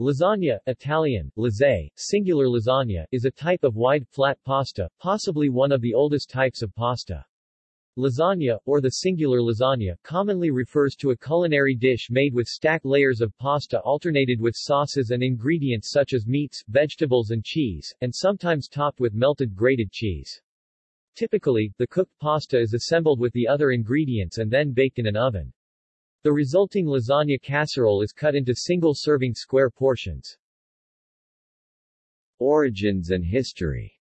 Lasagna, Italian, lasagne, singular lasagna, is a type of wide, flat pasta, possibly one of the oldest types of pasta. Lasagna, or the singular lasagna, commonly refers to a culinary dish made with stacked layers of pasta alternated with sauces and ingredients such as meats, vegetables and cheese, and sometimes topped with melted grated cheese. Typically, the cooked pasta is assembled with the other ingredients and then baked in an oven. The resulting lasagna casserole is cut into single-serving square portions. Origins and history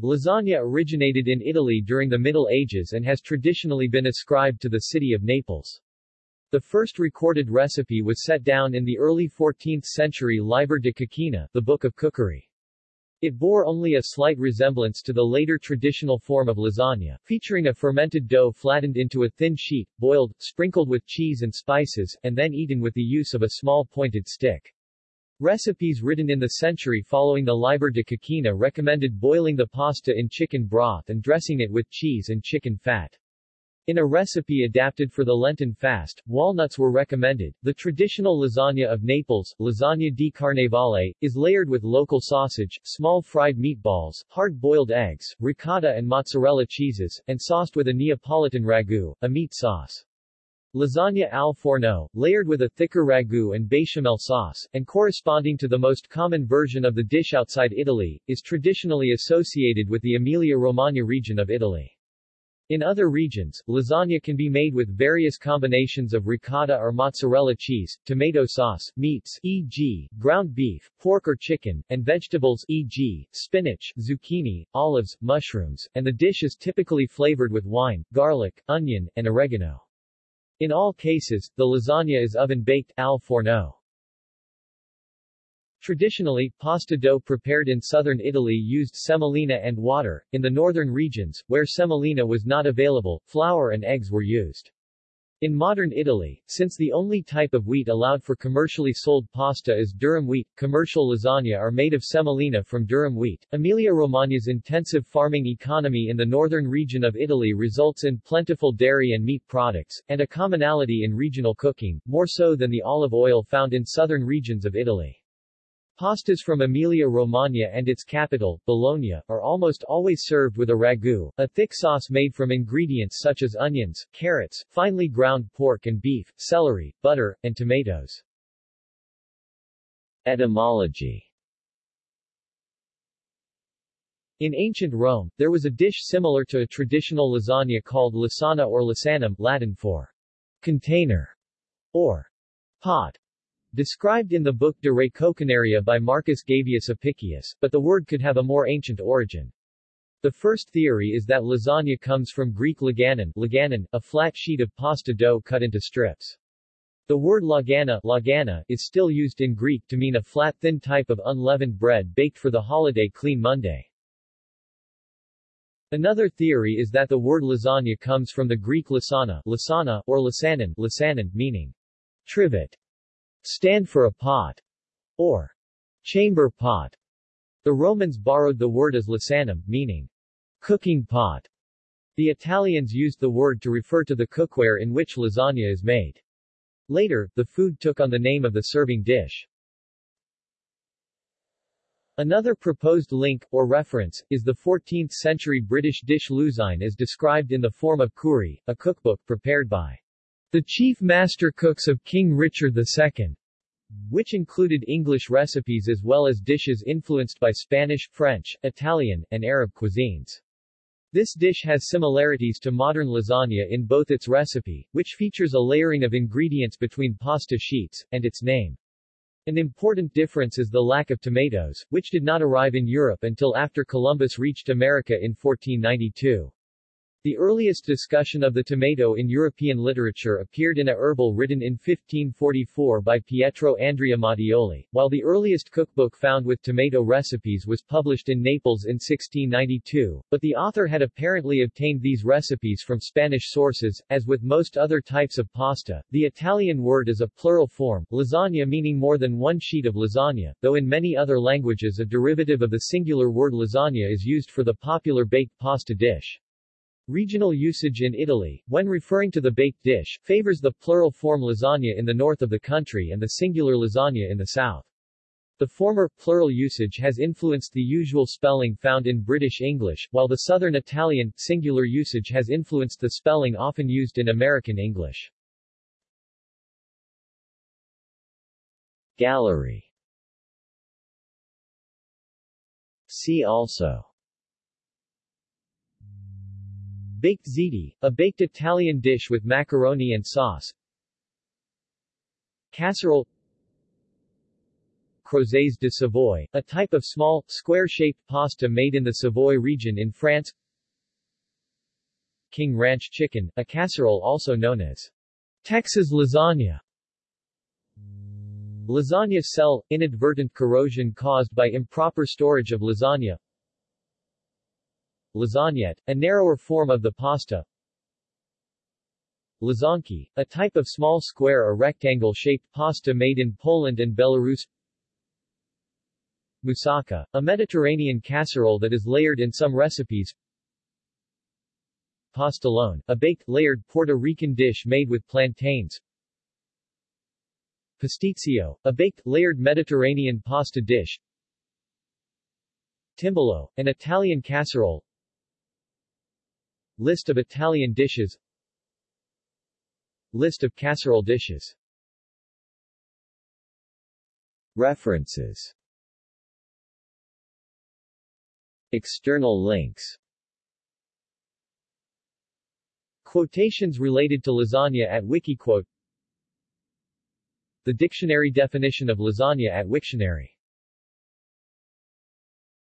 Lasagna originated in Italy during the Middle Ages and has traditionally been ascribed to the city of Naples. The first recorded recipe was set down in the early 14th century Liber de Coquina, the Book of Cookery. It bore only a slight resemblance to the later traditional form of lasagna, featuring a fermented dough flattened into a thin sheet, boiled, sprinkled with cheese and spices, and then eaten with the use of a small pointed stick. Recipes written in the century following the Liber de Coquina recommended boiling the pasta in chicken broth and dressing it with cheese and chicken fat. In a recipe adapted for the Lenten fast, walnuts were recommended. The traditional lasagna of Naples, lasagna di carnevale, is layered with local sausage, small fried meatballs, hard-boiled eggs, ricotta and mozzarella cheeses, and sauced with a Neapolitan ragu, a meat sauce. Lasagna al forno, layered with a thicker ragu and bechamel sauce, and corresponding to the most common version of the dish outside Italy, is traditionally associated with the Emilia-Romagna region of Italy. In other regions, lasagna can be made with various combinations of ricotta or mozzarella cheese, tomato sauce, meats e.g., ground beef, pork or chicken, and vegetables e.g., spinach, zucchini, olives, mushrooms, and the dish is typically flavored with wine, garlic, onion, and oregano. In all cases, the lasagna is oven-baked al forno. Traditionally, pasta dough prepared in southern Italy used semolina and water. In the northern regions, where semolina was not available, flour and eggs were used. In modern Italy, since the only type of wheat allowed for commercially sold pasta is durum wheat, commercial lasagna are made of semolina from durum wheat. Emilia-Romagna's intensive farming economy in the northern region of Italy results in plentiful dairy and meat products, and a commonality in regional cooking, more so than the olive oil found in southern regions of Italy. Pastas from Emilia-Romagna and its capital, Bologna, are almost always served with a ragu, a thick sauce made from ingredients such as onions, carrots, finely ground pork and beef, celery, butter, and tomatoes. Etymology In ancient Rome, there was a dish similar to a traditional lasagna called lasana or lasanum, Latin for container or pot. Described in the book De Re Coquinaria by Marcus Gavius Apicius, but the word could have a more ancient origin. The first theory is that lasagna comes from Greek laganon, laganon a flat sheet of pasta dough cut into strips. The word lagana, lagana is still used in Greek to mean a flat thin type of unleavened bread baked for the holiday Clean Monday. Another theory is that the word lasagna comes from the Greek lasana, lasana or lasanon, lasanon meaning trivet stand for a pot, or chamber pot. The Romans borrowed the word as lasanum, meaning cooking pot. The Italians used the word to refer to the cookware in which lasagna is made. Later, the food took on the name of the serving dish. Another proposed link, or reference, is the 14th-century British dish lusine as described in the Forme of Cury, a cookbook prepared by the chief master cooks of King Richard II, which included English recipes as well as dishes influenced by Spanish, French, Italian, and Arab cuisines. This dish has similarities to modern lasagna in both its recipe, which features a layering of ingredients between pasta sheets, and its name. An important difference is the lack of tomatoes, which did not arrive in Europe until after Columbus reached America in 1492. The earliest discussion of the tomato in European literature appeared in a herbal written in 1544 by Pietro Andrea Mattioli, while the earliest cookbook found with tomato recipes was published in Naples in 1692, but the author had apparently obtained these recipes from Spanish sources. As with most other types of pasta, the Italian word is a plural form, lasagna meaning more than one sheet of lasagna, though in many other languages a derivative of the singular word lasagna is used for the popular baked pasta dish. Regional usage in Italy, when referring to the baked dish, favors the plural form lasagna in the north of the country and the singular lasagna in the south. The former, plural usage has influenced the usual spelling found in British English, while the Southern Italian, singular usage has influenced the spelling often used in American English. Gallery See also Baked ziti, a baked Italian dish with macaroni and sauce. Casserole. Crozets de Savoie, a type of small, square-shaped pasta made in the Savoy region in France. King Ranch chicken, a casserole also known as Texas lasagna. Lasagna cell, inadvertent corrosion caused by improper storage of lasagna Lasagnette, a narrower form of the pasta. Łazanki, a type of small square or rectangle-shaped pasta made in Poland and Belarus. Moussaka, a Mediterranean casserole that is layered in some recipes. Pastelón, a baked, layered Puerto Rican dish made with plantains. Pasticcio, a baked, layered Mediterranean pasta dish. Timballo, an Italian casserole List of Italian dishes. List of casserole dishes. References. External links. Quotations related to lasagna at Wikiquote. The dictionary definition of lasagna at Wiktionary